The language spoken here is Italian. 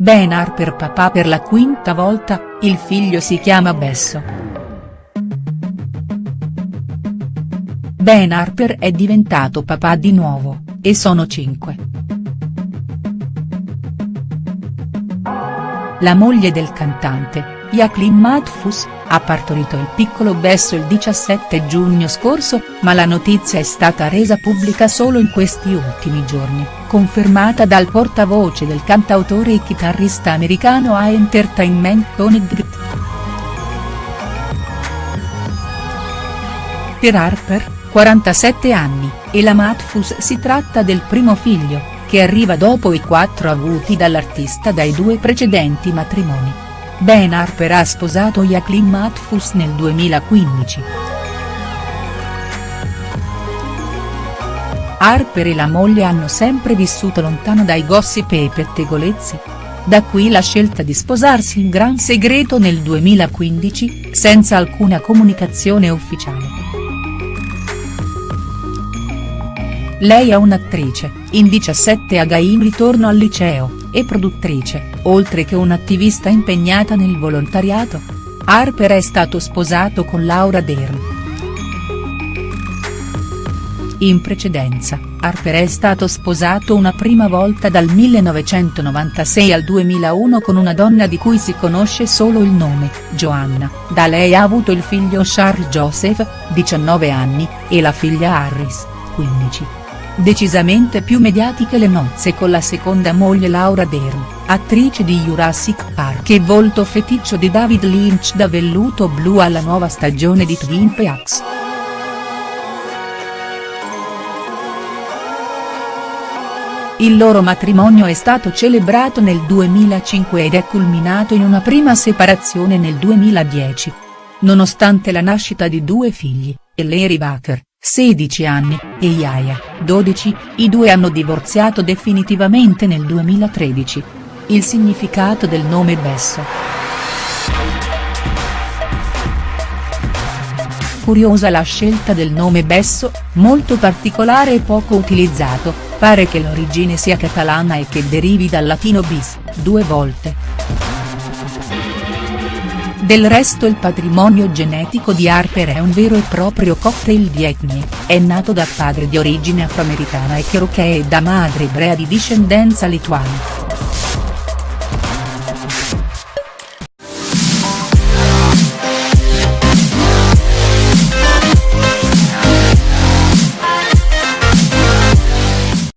Ben Harper papà per la quinta volta, il figlio si chiama Besso. Ben Harper è diventato papà di nuovo, e sono cinque. La moglie del cantante, Jacqueline Matfus, ha partorito il piccolo Besso il 17 giugno scorso, ma la notizia è stata resa pubblica solo in questi ultimi giorni, confermata dal portavoce del cantautore e chitarrista americano A Entertainment Tony Gritt. Per Harper, 47 anni, e la Matfus si tratta del primo figlio, che arriva dopo i quattro avuti dall'artista dai due precedenti matrimoni. Ben Harper ha sposato Jacqueline Matfus nel 2015. Harper e la moglie hanno sempre vissuto lontano dai gossip e i pettegolezzi. Da qui la scelta di sposarsi in gran segreto nel 2015, senza alcuna comunicazione ufficiale. Lei è un'attrice, in 17 a in ritorno al liceo, e produttrice, oltre che un'attivista impegnata nel volontariato. Harper è stato sposato con Laura Dern. In precedenza, Harper è stato sposato una prima volta dal 1996 al 2001 con una donna di cui si conosce solo il nome, Joanna, da lei ha avuto il figlio Charles Joseph, 19 anni, e la figlia Harris, 15. Decisamente più mediatiche le nozze con la seconda moglie Laura Dern, attrice di Jurassic Park e volto feticcio di David Lynch da velluto blu alla nuova stagione di Twin Peaks. Il loro matrimonio è stato celebrato nel 2005 ed è culminato in una prima separazione nel 2010. Nonostante la nascita di due figli, Larry Baker, 16 anni, e Yaya, 12, i due hanno divorziato definitivamente nel 2013. Il significato del nome Besso. Curiosa la scelta del nome Besso, molto particolare e poco utilizzato, pare che l'origine sia catalana e che derivi dal latino bis, due volte. Del resto il patrimonio genetico di Harper è un vero e proprio cocktail di etnie, è nato da padre di origine afroamericana e cherokee e da madre ebrea di discendenza lituana.